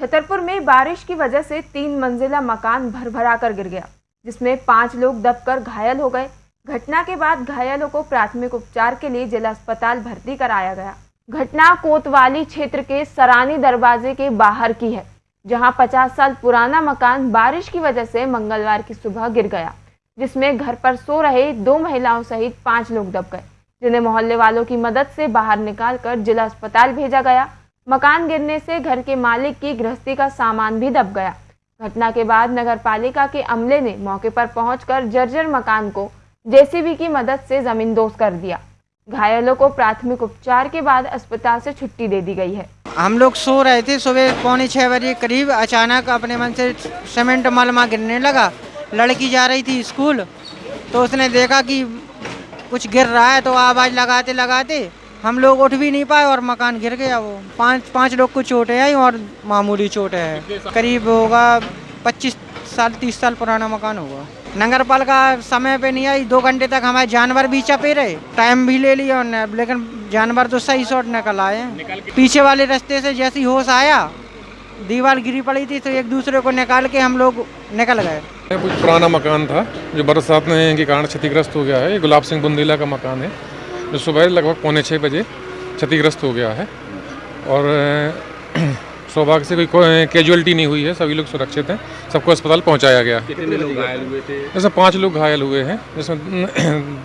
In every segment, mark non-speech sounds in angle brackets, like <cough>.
छतरपुर में बारिश की वजह से तीन मंजिला मकान भरभरा कर गिर गया, जिसमें पाँच लोग दबकर घायल हो गए। घटना के बाद घायलों को प्राथमिक उपचार के लिए जिला अस्पताल भर्ती कराया गया। घटना कोतवाली क्षेत्र के सरानी दरवाजे के बाहर की है, जहाँ 50 साल पुराना मकान बारिश की वजह से मंगलवार की सुबह गिर गया, जिसमें घर पर सो रहे दो महिलाओं सहित पाँच लोग दब गए, जिन्हें मोहल्ले वालों की मदद से बाहर निकालकर जिला अस्पताल भेजा गया। मकान गिरने से घर के मालिक की गृहस्थी का सामान भी दब गया। घटना के बाद नगर पालिका के अमले ने मौके पर पहुंचकर जर्जर मकान को जेसीबी की मदद से ज़मीन दोस्त कर दिया। घायलों को प्राथमिक उपचार के बाद अस्पताल से छुट्टी दे दी गई है। हम लोग सो रहे थे सुबह पौने छः बजे करीब। अचानक अपने मन से सीमेंट मलमा गिरने लगा। लड़की जा रही थी स्कूल तो उसने देखा कि कुछ गिर रहा है तो आवाज़ लगाते लगाते हम लोग उठ भी नहीं पाए और मकान गिर गया वो। पाँच पाँच लोग को चोटें आई और मामूली चोटें है। करीब होगा पच्चीस साल तीस साल पुराना मकान होगा। नगर पालिका समय पे नहीं आई दो घंटे तक हमारे जानवर भी चपे रहे। टाइम भी ले लिया उन्होंने लेकिन जानवर तो सही शॉट निकल आए। पीछे वाले रास्ते से जैसी होश आया दीवार गिरी पड़ी थी तो एक दूसरे को निकाल के हम लोग निकल गए। कुछ पुराना मकान था जो बरसात के कारण क्षतिग्रस्त हो गया है। ये गुलाब सिंह बुंदेला का मकान है। जो सुबह लगभग पौने छः बजे क्षतिग्रस्त हो गया है। और <clears throat> सौभाग्य से कोई कैजुअलिटी नहीं हुई है सभी लोग सुरक्षित हैं सबको अस्पताल पहुँचाया गया। कितने लोग घायल हुए थे? जैसे पाँच लोग घायल हुए हैं जिसमें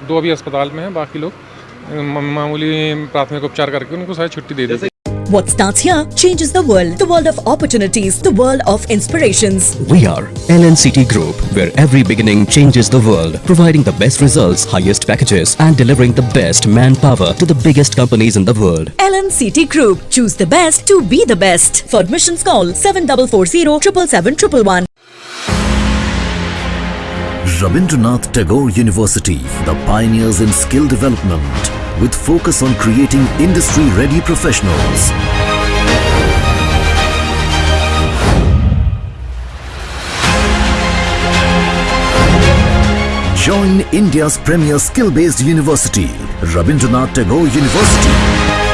<clears throat> दो अभी अस्पताल में हैं बाकी लोग मामूली प्राथमिक उपचार करके उनको सारी छुट्टी दे दी What starts here changes the world. The world of opportunities, the world of inspirations. We are LNCT Group, where every beginning changes the world, providing the best results, highest packages, and delivering the best manpower to the biggest companies in the world. LNCT Group. Choose the best to be the best. For admissions, call 7440 777 Rabindranath Tagore University, the pioneers in skill development with focus on creating industry-ready professionals. Join India's premier skill-based university, Rabindranath Tagore University.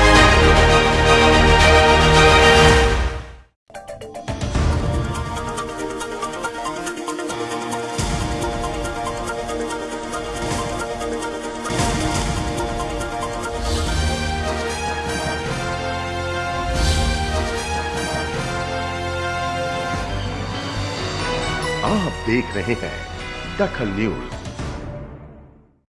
आप देख रहे हैं दखल news.